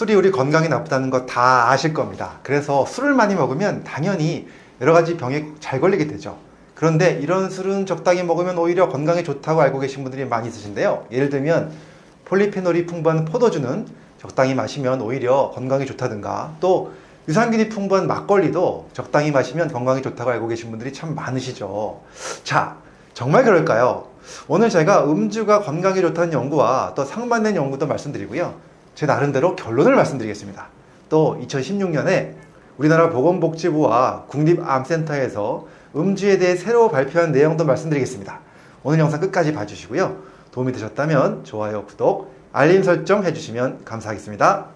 술이 우리 건강에 나쁘다는 거 다 아실 겁니다. 그래서 술을 많이 먹으면 당연히 여러 가지 병에 잘 걸리게 되죠. 그런데 이런 술은 적당히 먹으면 오히려 건강에 좋다고 알고 계신 분들이 많이 있으신데요. 예를 들면 폴리페놀이 풍부한 포도주는 적당히 마시면 오히려 건강에 좋다든가 또 유산균이 풍부한 막걸리도 적당히 마시면 건강에 좋다고 알고 계신 분들이 참 많으시죠. 자, 정말 그럴까요? 오늘 제가 음주가 건강에 좋다는 연구와 또 상반된 연구도 말씀드리고요. 제 나름대로 결론을 말씀드리겠습니다. 또 2016년에 우리나라 보건복지부와 국립암센터에서 음주에 대해 새로 발표한 내용도 말씀드리겠습니다. 오늘 영상 끝까지 봐주시고요. 도움이 되셨다면 좋아요, 구독, 알림 설정 해주시면 감사하겠습니다.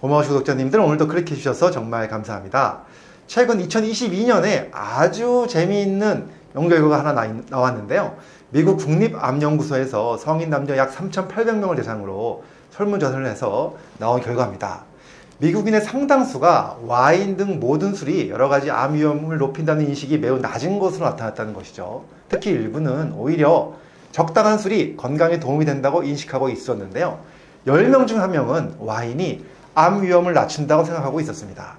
고마우신 구독자님들 오늘도 클릭해 주셔서 정말 감사합니다. 최근 2022년에 아주 재미있는 연구 결과가 하나 나 왔는데요. 미국 국립암연구소에서 성인 남녀 약 3,800명을 대상으로 설문조사를 해서 나온 결과입니다. 미국인의 상당수가 와인 등 모든 술이 여러 가지 암 위험을 높인다는 인식이 매우 낮은 것으로 나타났다는 것이죠. 특히 일부는 오히려 적당한 술이 건강에 도움이 된다고 인식하고 있었는데요. 10명 중 1명은 와인이 암 위험을 낮춘다고 생각하고 있었습니다.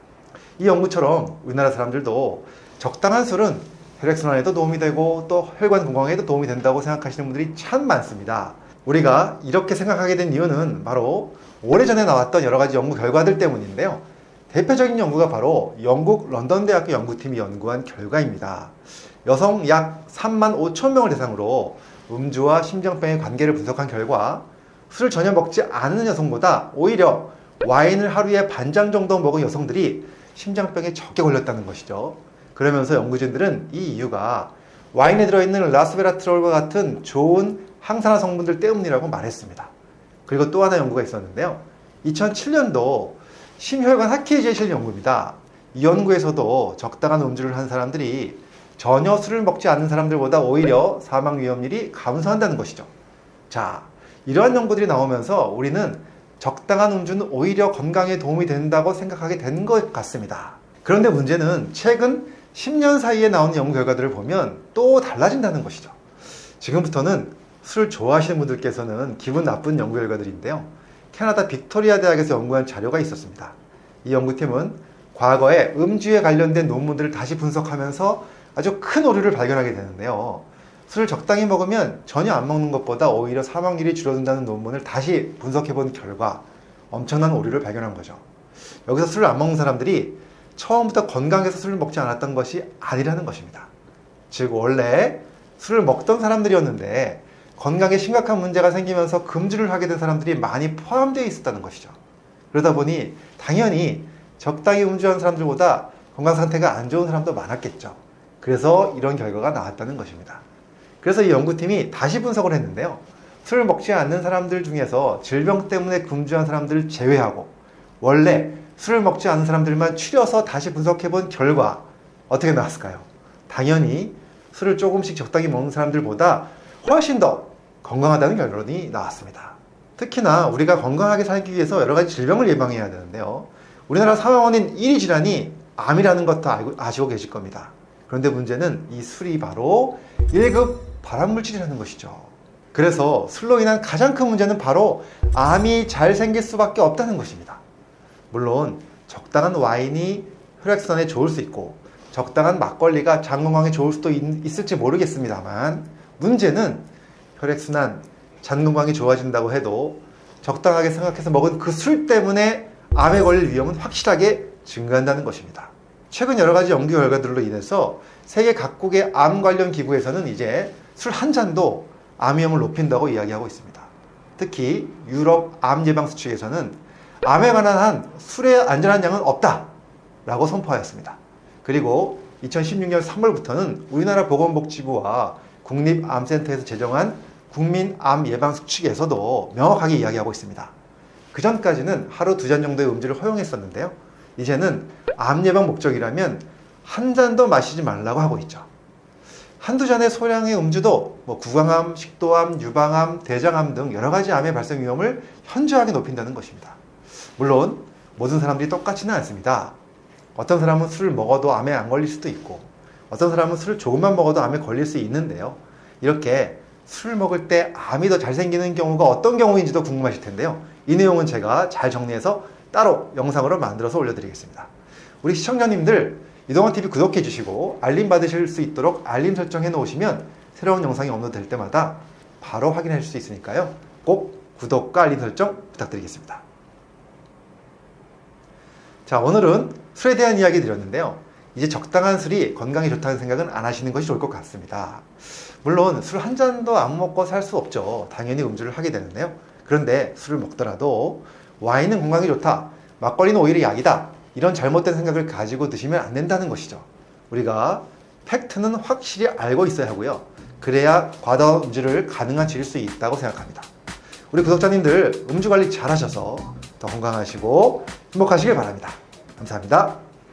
이 연구처럼 우리나라 사람들도 적당한 술은 혈액순환에도 도움이 되고 또 혈관 건강에도 도움이 된다고 생각하시는 분들이 참 많습니다. 우리가 이렇게 생각하게 된 이유는 바로 오래전에 나왔던 여러 가지 연구 결과들 때문인데요. 대표적인 연구가 바로 영국 런던 대학교 연구팀이 연구한 결과입니다. 여성 약 3만 5천 명을 대상으로 음주와 심장병의 관계를 분석한 결과 술을 전혀 먹지 않는 여성보다 오히려 와인을 하루에 반장 정도 먹은 여성들이 심장병에 적게 걸렸다는 것이죠. 그러면서 연구진들은 이 이유가 와인에 들어있는 라스베라트롤과 같은 좋은 항산화 성분들 때문이라고 말했습니다. 그리고 또 하나 연구가 있었는데요. 2007년도 심혈관 실린 연구입니다. 이 연구에서도 적당한 음주를 한 사람들이 전혀 술을 먹지 않는 사람들보다 오히려 사망 위험률이 감소한다는 것이죠. 자, 이러한 연구들이 나오면서 우리는 적당한 음주는 오히려 건강에 도움이 된다고 생각하게 된 것 같습니다. 그런데 문제는 최근 10년 사이에 나온 연구 결과들을 보면 또 달라진다는 것이죠. 지금부터는 술 좋아하시는 분들께서는 기분 나쁜 연구 결과들인데요. 캐나다 빅토리아 대학에서 연구한 자료가 있었습니다. 이 연구팀은 과거에 음주에 관련된 논문들을 다시 분석하면서 아주 큰 오류를 발견하게 되는데요. 술을 적당히 먹으면 전혀 안 먹는 것보다 오히려 사망률이 줄어든다는 논문을 다시 분석해 본 결과 엄청난 오류를 발견한 거죠. 여기서 술을 안 먹는 사람들이 처음부터 건강해서 술을 먹지 않았던 것이 아니라는 것입니다. 즉 원래 술을 먹던 사람들이었는데 건강에 심각한 문제가 생기면서 금주를 하게 된 사람들이 많이 포함되어 있었다는 것이죠. 그러다 보니 당연히 적당히 음주한 사람들보다 건강 상태가 안 좋은 사람도 많았겠죠. 그래서 이런 결과가 나왔다는 것입니다. 그래서 이 연구팀이 다시 분석을 했는데요. 술을 먹지 않는 사람들 중에서 질병 때문에 금주한 사람들을 제외하고 원래 술을 먹지 않는 사람들만 추려서 다시 분석해 본 결과 어떻게 나왔을까요? 당연히 술을 조금씩 적당히 먹는 사람들보다 훨씬 더 건강하다는 결론이 나왔습니다. 특히나 우리가 건강하게 살기 위해서 여러 가지 질병을 예방해야 되는데요. 우리나라 사망원인 1위 질환이 암이라는 것도 아시고 계실 겁니다. 그런데 문제는 이 술이 바로 1급 발암물질이라는 것이죠. 그래서 술로 인한 가장 큰 문제는 바로 암이 잘 생길 수밖에 없다는 것입니다. 물론 적당한 와인이 혈액순환에 좋을 수 있고 적당한 막걸리가 장 건강에 좋을 수도 있, 을지 모르겠습니다만 문제는 혈액순환, 장 건강이 좋아진다고 해도 적당하게 생각해서 먹은 그 술 때문에 암에 걸릴 위험은 확실하게 증가한다는 것입니다. 최근 여러 가지 연구 결과들로 인해서 세계 각국의 암 관련 기구에서는 이제 술 한 잔도 암 위험을 높인다고 이야기하고 있습니다. 특히 유럽 암 예방 수칙에서는 암에 관한 한 술의 안전한 양은 없다 라고 선포하였습니다. 그리고 2016년 3월부터는 우리나라 보건복지부와 국립암센터에서 제정한 국민암 예방 수칙에서도 명확하게 이야기하고 있습니다. 그 전까지는 하루 두 잔 정도의 음주를 허용했었는데요. 이제는 암 예방 목적이라면 한 잔도 마시지 말라고 하고 있죠. 한두 잔의 소량의 음주도 뭐 구강암, 식도암, 유방암, 대장암 등 여러 가지 암의 발생 위험을 현저하게 높인다는 것입니다. 물론 모든 사람들이 똑같지는 않습니다. 어떤 사람은 술을 먹어도 암에 안 걸릴 수도 있고 어떤 사람은 술을 조금만 먹어도 암에 걸릴 수 있는데요. 이렇게 술 먹을 때 암이 더 잘 생기는 경우가 어떤 경우인지도 궁금하실 텐데요. 이 내용은 제가 잘 정리해서 따로 영상으로 만들어서 올려드리겠습니다. 우리 시청자님들 이동환TV 구독해 주시고 알림 받으실 수 있도록 알림 설정해 놓으시면 새로운 영상이 업로드 될 때마다 바로 확인할 수 있으니까요. 꼭 구독과 알림 설정 부탁드리겠습니다. 자, 오늘은 술에 대한 이야기 드렸는데요. 이제 적당한 술이 건강에 좋다는 생각은 안 하시는 것이 좋을 것 같습니다. 물론 술 한 잔도 안 먹고 살 수 없죠. 당연히 음주를 하게 되는데요. 그런데 술을 먹더라도 와인은 건강에 좋다. 막걸리는 오히려 약이다. 이런 잘못된 생각을 가지고 드시면 안 된다는 것이죠. 우리가 팩트는 확실히 알고 있어야 하고요. 그래야 과다 음주를 가능한 지을 수 있다고 생각합니다. 우리 구독자님들 음주 관리 잘 하셔서 더 건강하시고 행복하시길 바랍니다. 감사합니다.